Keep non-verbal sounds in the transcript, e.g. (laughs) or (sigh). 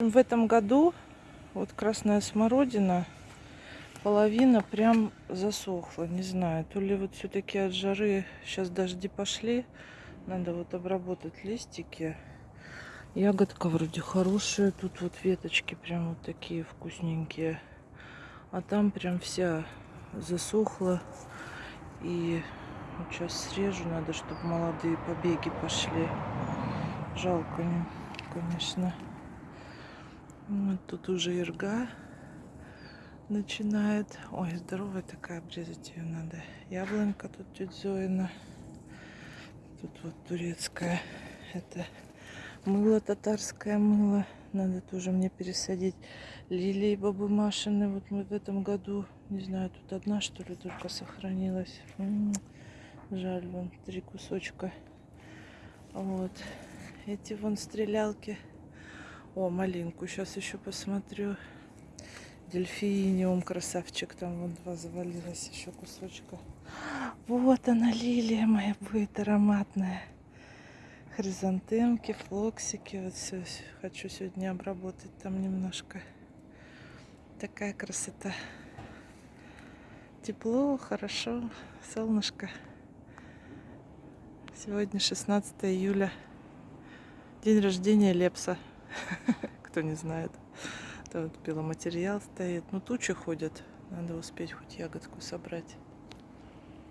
В этом году вот красная смородина, половина прям засохла. Не знаю, то ли вот все-таки от жары сейчас дожди пошли. Надо вот обработать листики. Ягодка вроде хорошая. Тут вот веточки прям вот такие вкусненькие. А там прям вся засохла. И сейчас срежу. Надо, чтобы молодые побеги пошли. Жалко, конечно. Вот тут уже ирга начинает. Ой, здоровая такая, обрезать ее надо. Яблонька тут тетя Зоина. Тут вот турецкая. Это мыло, татарское мыло. Надо тоже мне пересадить. Лилии бабы Машины. Вот мы в этом году, не знаю, тут одна что ли только сохранилась. М -м -м. Жаль, вон три кусочка. Вот. Эти вон стрелялки. О, малинку сейчас еще посмотрю. Дельфиниум, красавчик. Там вот два завалилось еще кусочка. Вот она, лилия моя будет ароматная. Хризантемки, флоксики. Вот все хочу сегодня обработать там немножко. Такая красота. Тепло, хорошо, солнышко. Сегодня 16 июля. День рождения Лепса. (laughs) Кто не знает. Тут пиломатериал стоит. Ну, тучи ходят. Надо успеть хоть ягодку собрать.